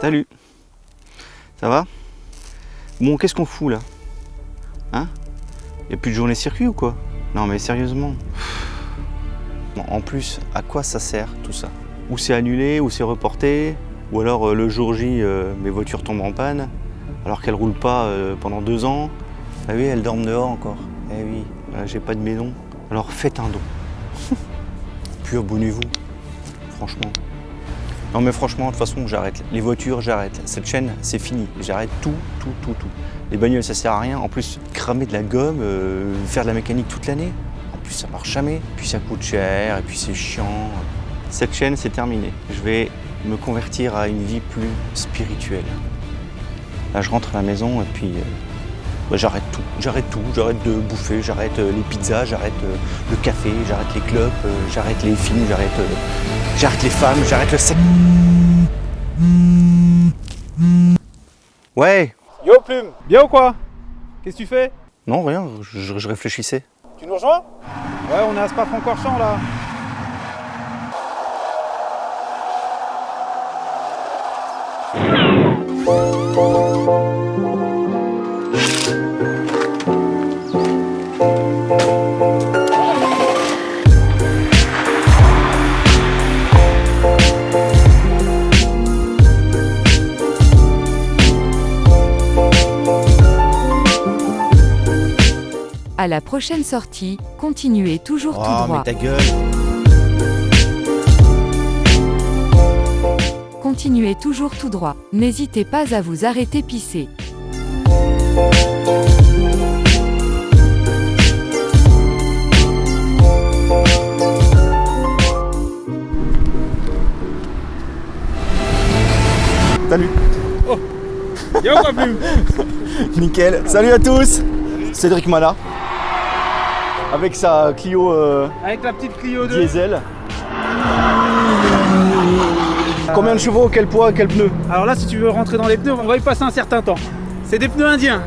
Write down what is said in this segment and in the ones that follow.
Salut. Ça va? Bon, qu'est-ce qu'on fout là? Hein? Y'a plus de journée circuit ou quoi? Non mais sérieusement. En plus, à quoi ça sert tout ça? Ou c'est annulé, ou c'est reporté, ou alors euh, le jour J, euh, mes voitures tombent en panne, alors qu'elles roulent pas euh, pendant deux ans? Ah oui, elles dorment dehors encore. Eh oui, j'ai pas de maison. Alors faites un don. Puis abonnez-vous, franchement. Non mais franchement, de toute façon, j'arrête. Les voitures, j'arrête. Cette chaîne, c'est fini. J'arrête tout, tout, tout, tout. Les bagnoles, ça sert à rien. En plus, cramer de la gomme, euh, faire de la mécanique toute l'année. En plus, ça marche jamais. Puis ça coûte cher, et puis c'est chiant. Cette chaîne, c'est terminé. Je vais me convertir à une vie plus spirituelle. Là, je rentre à la maison et puis euh, bah, j'arrête tout. J'arrête tout. J'arrête de bouffer, j'arrête euh, les pizzas, j'arrête euh, le café, j'arrête les clubs, euh, j'arrête les films, j'arrête euh, j'arrête les femmes, j'arrête le sexe. Ouais. Yo Plume, bien ou quoi? Qu'est-ce que tu fais? Non, rien, je, je réfléchissais. Tu nous rejoins? Ouais, on est à Spa-Francorchamps là. À la prochaine sortie, continuez toujours tout Oh, droit. mais ta gueule. Continuez toujours tout droit. N'hésitez pas à vous arrêter pisser. Salut. Ou quoi Plume Nickel. Salut à tous. Cédric Mala. Avec sa Clio euh, Avec la petite Clio 2. diesel. Combien de chevaux, quel poids, quel pneu? Alors là, si tu veux rentrer dans les pneus, on va y passer un certain temps. C'est des pneus indiens.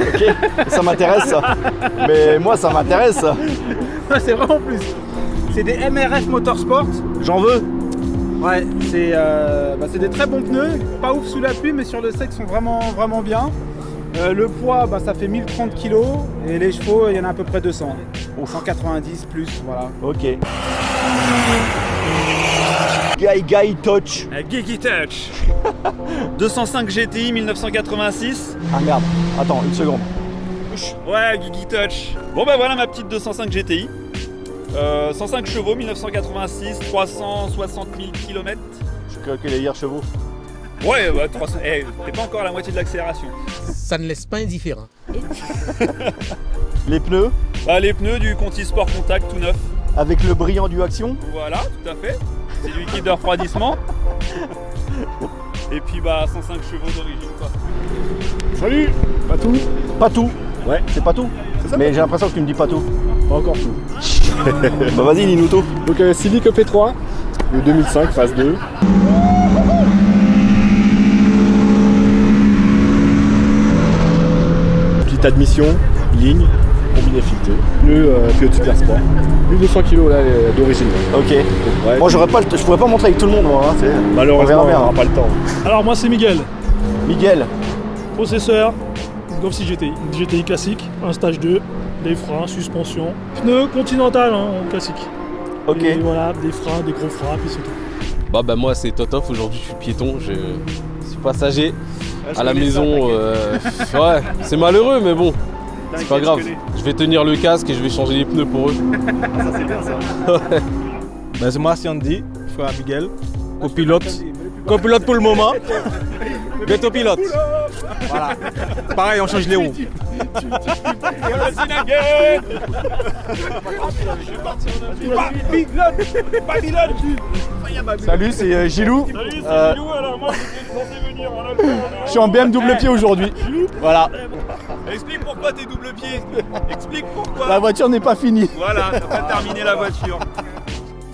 Ok, ça m'intéresse ça. Mais moi ça m'intéresse ça. C'est vraiment plus. C'est des MRF Motorsport. J'en veux. Ouais, c'est euh, bah, c'est des très bons pneus. Pas ouf sous la pluie, mais sur le sec, ils sont vraiment, vraiment bien. Euh, le poids, bah, ça fait 1030 kg. Et les chevaux, il y en a à peu près 200. Ou 190 plus, voilà. Ok. Guy Guy Touch. Gigi Touch 205 GTI 1986 Ah merde. Attends, une seconde. Ouais Gigi Touch Bon bah voilà ma petite 205 GTI Euh, 105 chevaux 1986 360 000 km Je crois que les hier chevaux. Ouais bah 300 eh, t'es pas encore à la moitié de l'accélération ça ne laisse pas indifférent. Les pneus Bah les pneus du Conti Sport Contact tout neuf avec le brillant du Action. Voilà tout à fait C'est du liquide de refroidissement Et puis bah 105 chevaux d'origine quoi Salut Pas tout Pas tout. Ouais. C'est pas tout. Mais j'ai l'impression que tu me dis pas tout. Pas encore tout. bah vas-y, dis-nous tout. Donc euh, Civic EP3 de 2005, phase 2. Admission, ligne, combiné fileté. Pneu euh, Pilote Super Sport. 1200 kg là d'origine. Ok. Ouais. Moi j'aurais pas le je pourrais pas montrer avec tout le monde moi. hein, c'est- Malheureusement, on n'aura pas le temps. Alors moi c'est Miguel, Miguel. processeur, Golf 6 GTI, GTI classique, un stage 2, des freins, suspension, pneus continental hein, en classique. Ok. Et voilà, des freins, des gros freins, puis c'est tout. Bah bah moi c'est Totof, aujourd'hui je suis piéton, je suis passager à la maison. euh, ouais, c'est malheureux mais bon, c'est pas grave. Je vais tenir le casque et je vais changer les pneus pour eux. Ben, c'est moi, c'est Andy, frère Miguel, copilote. Copilote pour le moment. Bientôt pilote. Voilà. Pareil, on change les roues. Salut, c'est euh, Gilou. Euh, je suis en BM double pied aujourd'hui. Voilà. Explique pourquoi t'es double pied Explique pourquoi La voiture n'est pas finie. Voilà, t'as pas terminé la voiture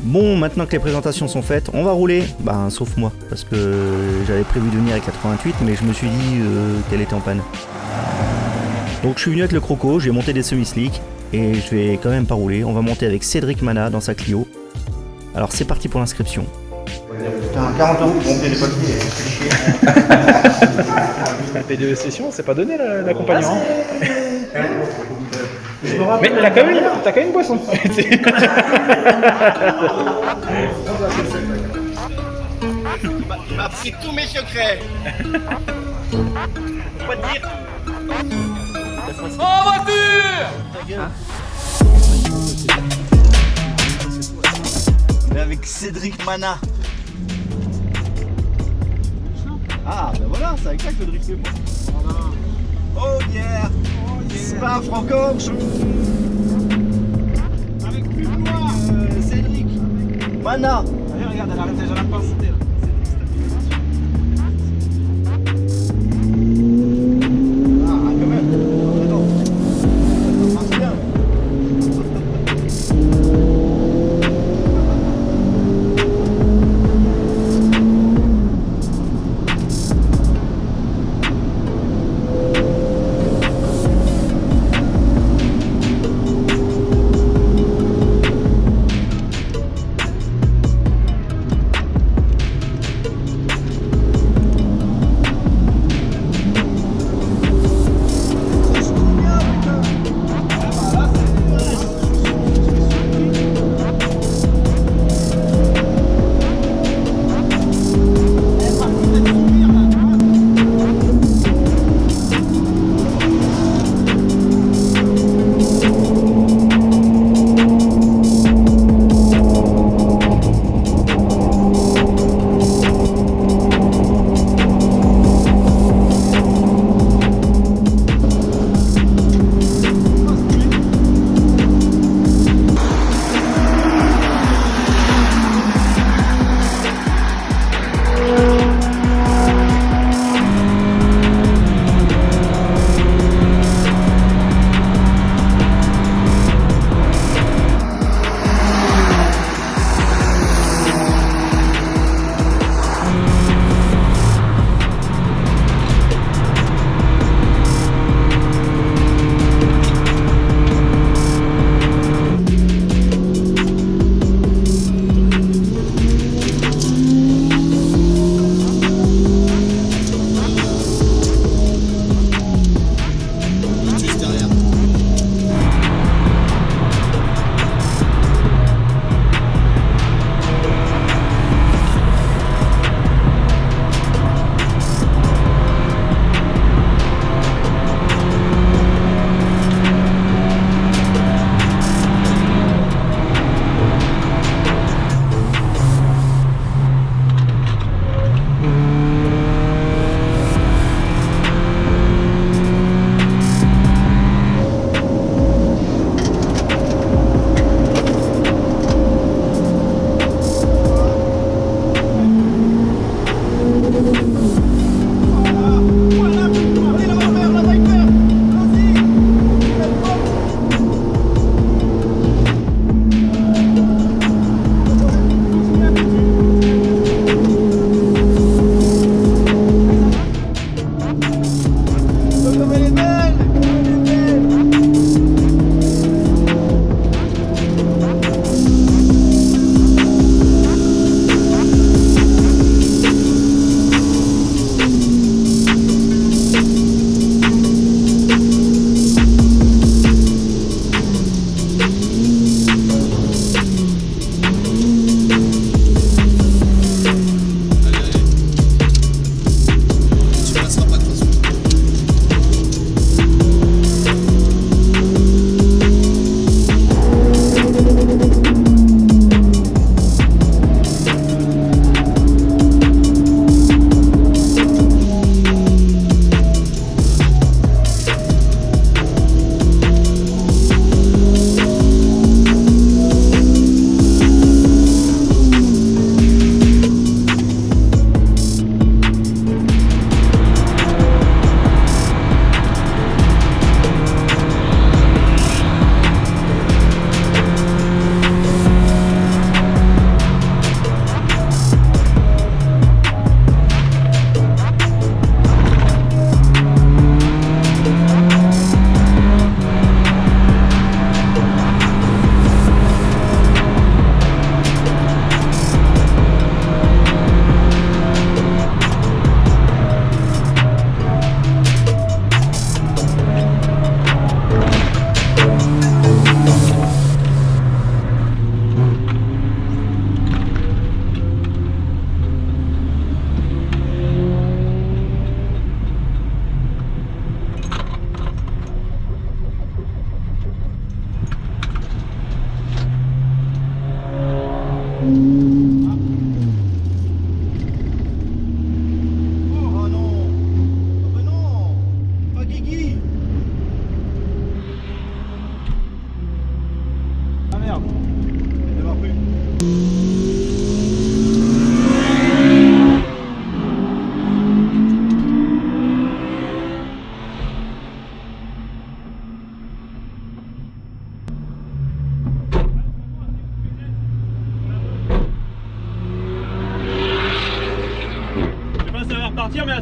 Bon, maintenant que les présentations sont faites, on va rouler. Ben, sauf moi, parce que j'avais prévu de venir avec la 88, mais je me suis dit euh, qu'elle était en panne. Donc je suis venu avec le croco, j'ai monté des semi-slicks et je vais quand même pas rouler. On va monter avec Cédric Mana dans sa Clio. Alors c'est parti pour l'inscription. Putain, 40 euros pour monter les papiers, c'est chier. Un P2 session, c'est pas donné Mais t'as quand, même- t'as quand même une boisson. Il m'a pris tous mes secrets. Pas te dire. En voiture On est avec Cédric Mana. Ah, ben voilà, c'est avec ça que le drift fait moi. Oh yeah, Spa Francorchamps Avec plus moi euh, Cédric Mana Regarde, elle arrête déjà la pince. Ah,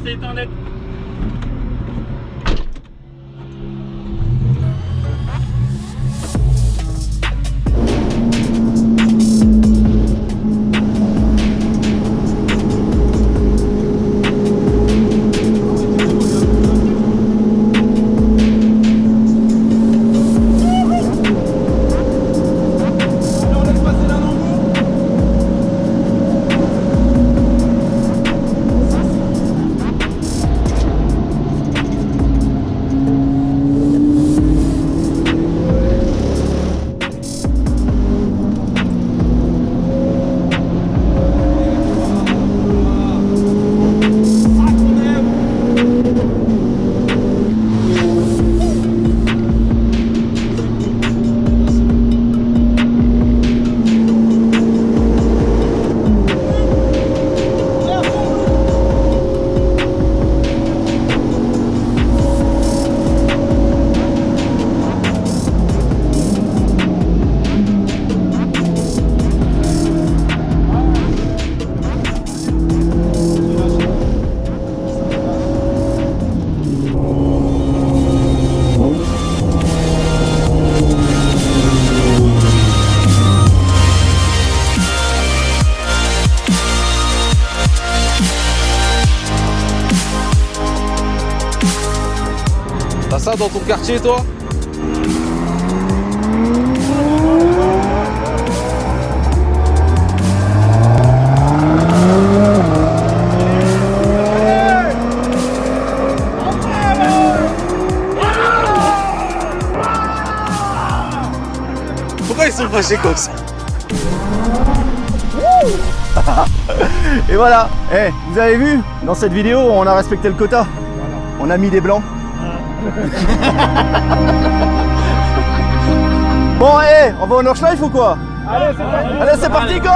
c'est éteint net. Dans ton quartier, toi Pourquoi ils sont fâchés comme ça Et voilà, Eh, vous avez vu, dans cette vidéo, on a respecté le quota. On a mis des blancs. bon, eh, on va au Nordschleife ou quoi? Allez, c'est parti. Allez, c'est parti, go!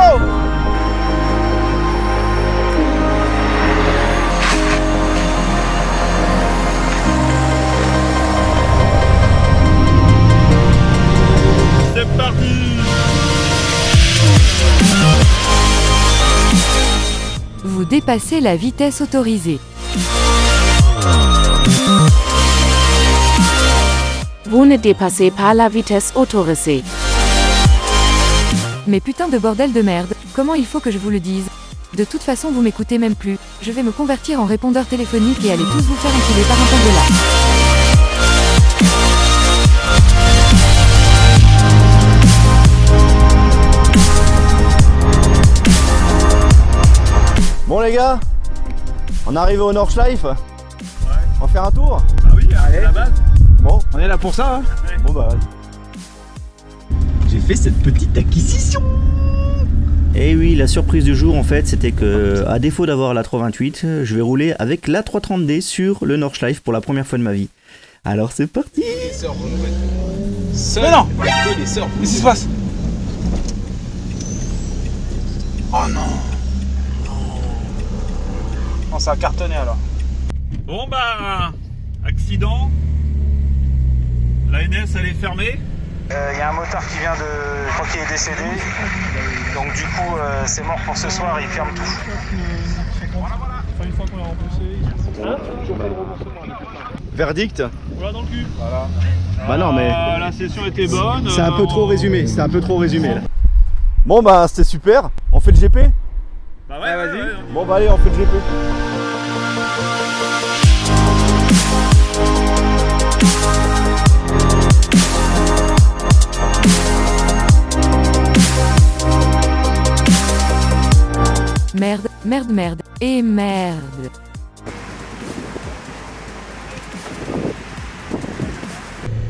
C'est parti. Vous dépassez la vitesse autorisée. Vous ne dépassez pas la vitesse autorisée. Mais putain de bordel de merde, comment il faut que je vous le dise? De toute façon vous m'écoutez même plus, je vais me convertir en répondeur téléphonique et aller tous vous faire enculer par un là. Bon les gars, on est arrivé au Nordschleife. On va faire un tour? Ah oui, à la base. Bon, On est là pour ça, hein bon bah. J'ai fait cette petite acquisition Et oui, la surprise du jour en fait, c'était que, à défaut d'avoir la 328, je vais rouler avec la 330D sur le Nordschleife pour la première fois de ma vie. Alors c'est parti Les sœurs vont nous mettre. Seuls, Mais non que les sœurs. Qu'est-ce qui se passe? Oh non Non, ça a cartonné alors. Bon bah, accident. La NS elle est fermée. Il Euh, y a un motard qui vient de. Je crois qu'il est décédé. Donc du coup, euh, c'est mort pour ce soir, il ferme tout. Enfin, une fois qu'on l'a remboursé, Verdict voilà dans le cul. Voilà. Bah non mais. Ah, la session était bonne. C'est un peu euh, trop on- résumé, c'est un peu trop résumé là. Bon bah c'était super, on fait le GP Bah ouais, vas-y. Bon bah allez on fait le GP. Merde, merde, merde, et merde.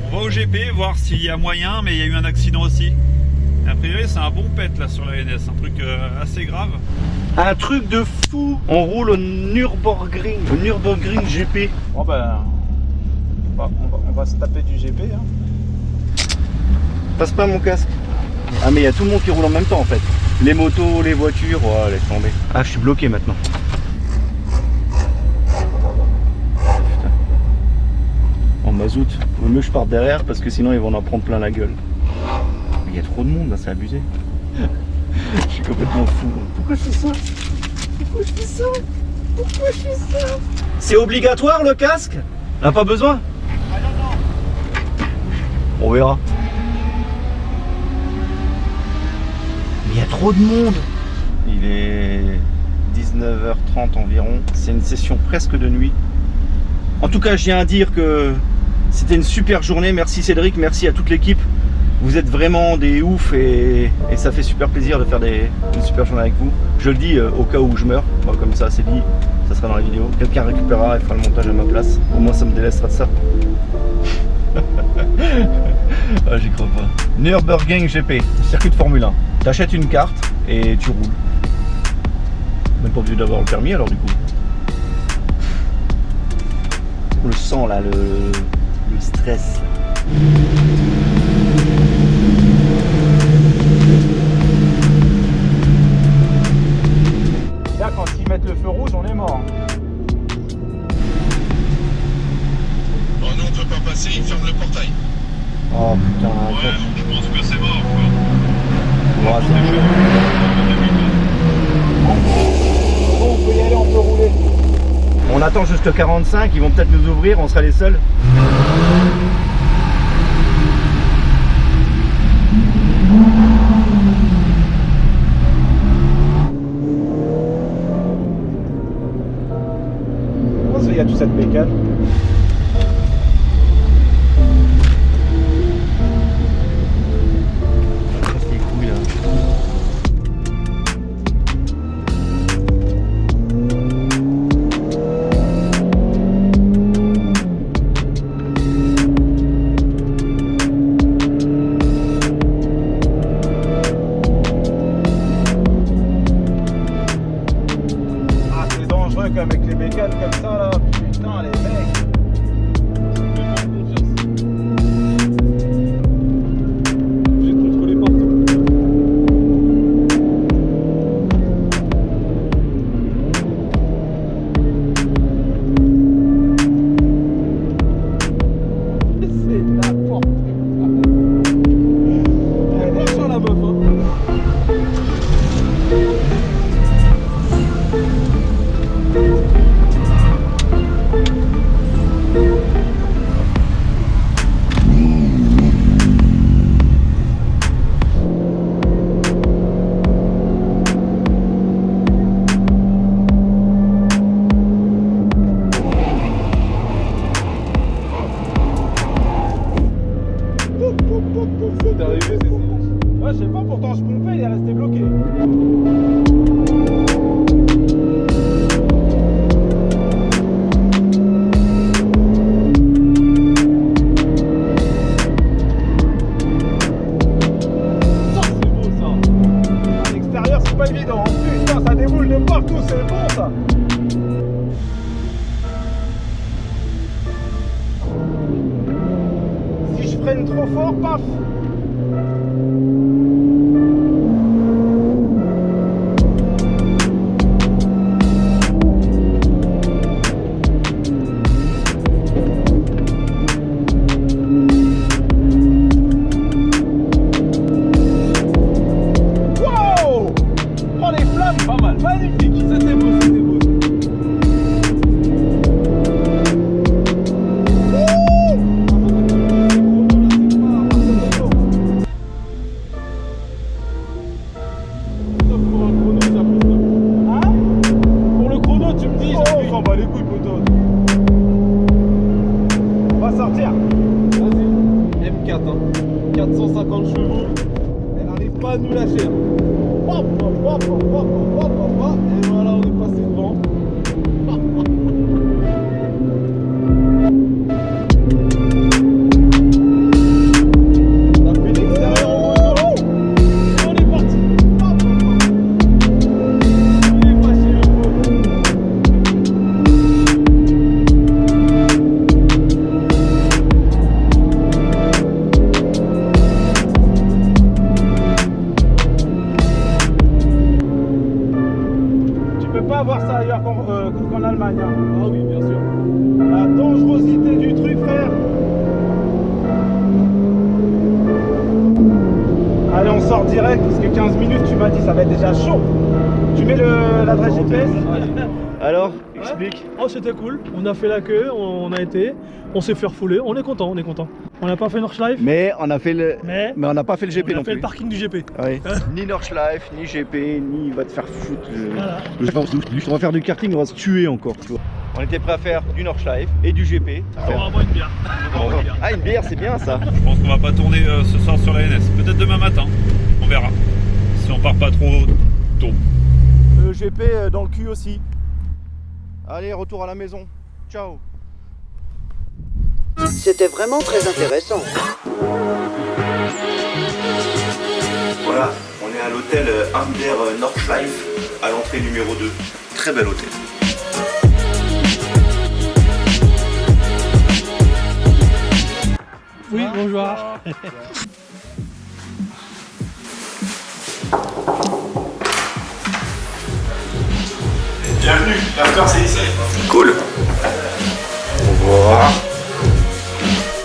On va au GP voir s'il y a moyen, mais il y a eu un accident aussi. A priori, c'est un bon pet là sur la NS, un truc euh, assez grave. Un truc de fou On roule au Nürburgring, au Nürburgring GP. Bon ben. Bah, on, va, on va se taper du GP. Hein. Passe pas mon casque. Ah mais il y a tout le monde qui roule en même temps en fait. Les motos, les voitures, oh, laisse tomber. Ah je suis bloqué maintenant. Putain. En mazout, vaut mieux que je parte derrière parce que sinon ils vont en prendre plein la gueule. Il y a trop de monde là, c'est abusé. je suis complètement fou. Pourquoi je fais ça? Pourquoi je fais ça? Pourquoi je fais ça? C'est obligatoire le casque? On n'a pas besoin? On verra. Mais il y a trop de monde Il est 19h30 environ. C'est une session presque de nuit. En tout cas, je viens à dire que c'était une super journée. Merci Cédric, merci à toute l'équipe. Vous êtes vraiment des oufs et, ça fait super plaisir de faire des, une super journée avec vous. Je le dis euh, au cas où je meurs, comme ça c'est dit, ça sera dans la vidéo. Quelqu'un récupérera et fera le montage à ma place. Au moins ça me délaissera de ça. ah, j'y crois pas. Nürburgring GP, circuit de Formule 1. T'achètes une carte et tu roules. Même pas obligé d'avoir le permis alors du coup. On le sent là, le, le stress. Là, quand ils mettent le feu rouge, on est mort. Oh non, on peut pas passer, ils ferment le portail. Oh putain, Ouais, je pense que c'est mort, quoi. Bon, c'est on peut y aller, on peut rouler. On attend jusqu'à 45, ils vont peut-être nous ouvrir, on sera les seuls. Il y a toute cette bécane je sais pas, pourtant je pompais, il est resté bloqué. A fait la queue, on a été, on s'est fait refouler. On est content, on est content. On n'a pas fait Nordschleife, Mais on a fait le. mais Mais on n'a pas fait le GP on non a fait plus. le parking du GP. Ouais. ni Nordschleife, ni GP, ni il va te faire foutre. euh, Voilà. Je pense que on va faire du karting, on va se tuer encore, tu vois. On était prêt à faire du Nordschleife et du GP. On va avoir une bière. Ah, une bière, c'est bien ça. Je pense qu'on va pas tourner euh, ce soir sur la NS. Peut-être demain matin. On verra. Si on part pas trop tôt. Le GP euh, dans le cul aussi. Allez, retour à la maison. Ciao. C'était vraiment très intéressant. Voilà, on est à l'hôtel Amber Nordschleife, à l'entrée numéro 2. Très bel hôtel. Oui, bonjour. Bienvenue, l'after c'est ici. Cool.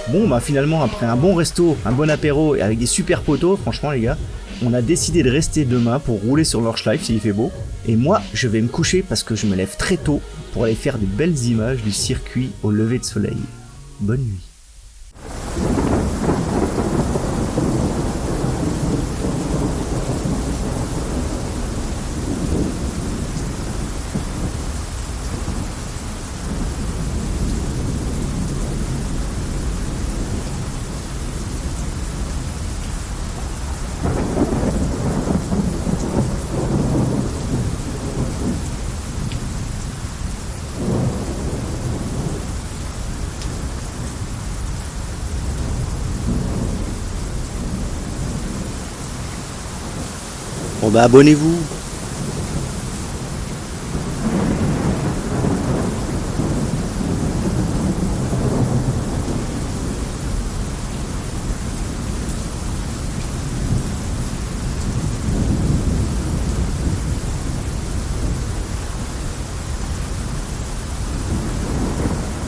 Bon bah finalement après un bon resto, un bon apéro et avec des super poteaux, franchement les gars, on a décidé de rester demain pour rouler sur l'Orschleife s'il fait beau. Et moi je vais me coucher parce que je me lève très tôt pour aller faire de belles images du circuit au lever de soleil. Bonne nuit. Bah abonnez-vous